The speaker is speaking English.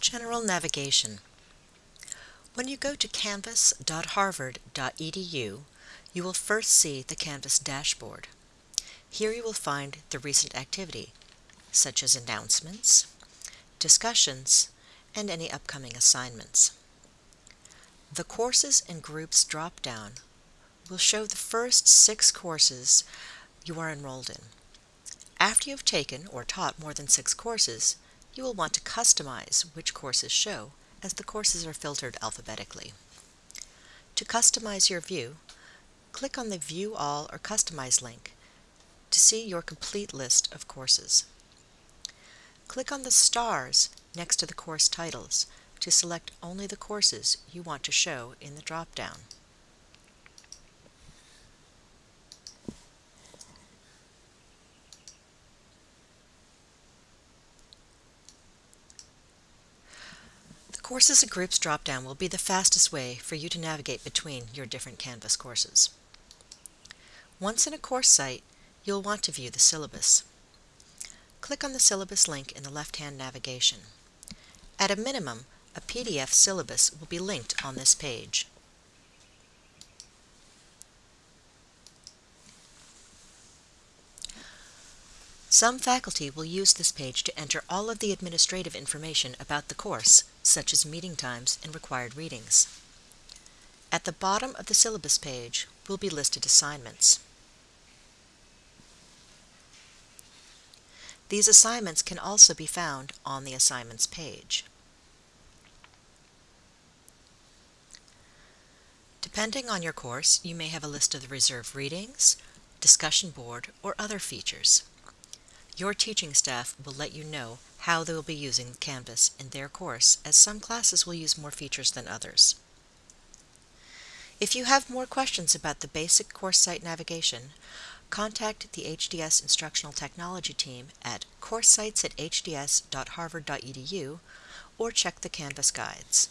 General Navigation When you go to canvas.harvard.edu, you will first see the Canvas dashboard. Here you will find the recent activity, such as announcements, discussions, and any upcoming assignments. The Courses and Groups drop-down will show the first six courses you are enrolled in. After you have taken or taught more than six courses, you will want to customize which courses show, as the courses are filtered alphabetically. To customize your view, click on the View All or Customize link to see your complete list of courses. Click on the stars next to the course titles to select only the courses you want to show in the drop-down. Courses and Groups drop-down will be the fastest way for you to navigate between your different Canvas courses. Once in a course site, you'll want to view the syllabus. Click on the syllabus link in the left-hand navigation. At a minimum, a PDF syllabus will be linked on this page. Some faculty will use this page to enter all of the administrative information about the course, such as meeting times and required readings. At the bottom of the syllabus page will be listed assignments. These assignments can also be found on the Assignments page. Depending on your course, you may have a list of the reserved readings, discussion board, or other features. Your teaching staff will let you know how they will be using Canvas in their course, as some classes will use more features than others. If you have more questions about the basic course site navigation, contact the HDS Instructional Technology team at coursesites at hds.harvard.edu or check the Canvas guides.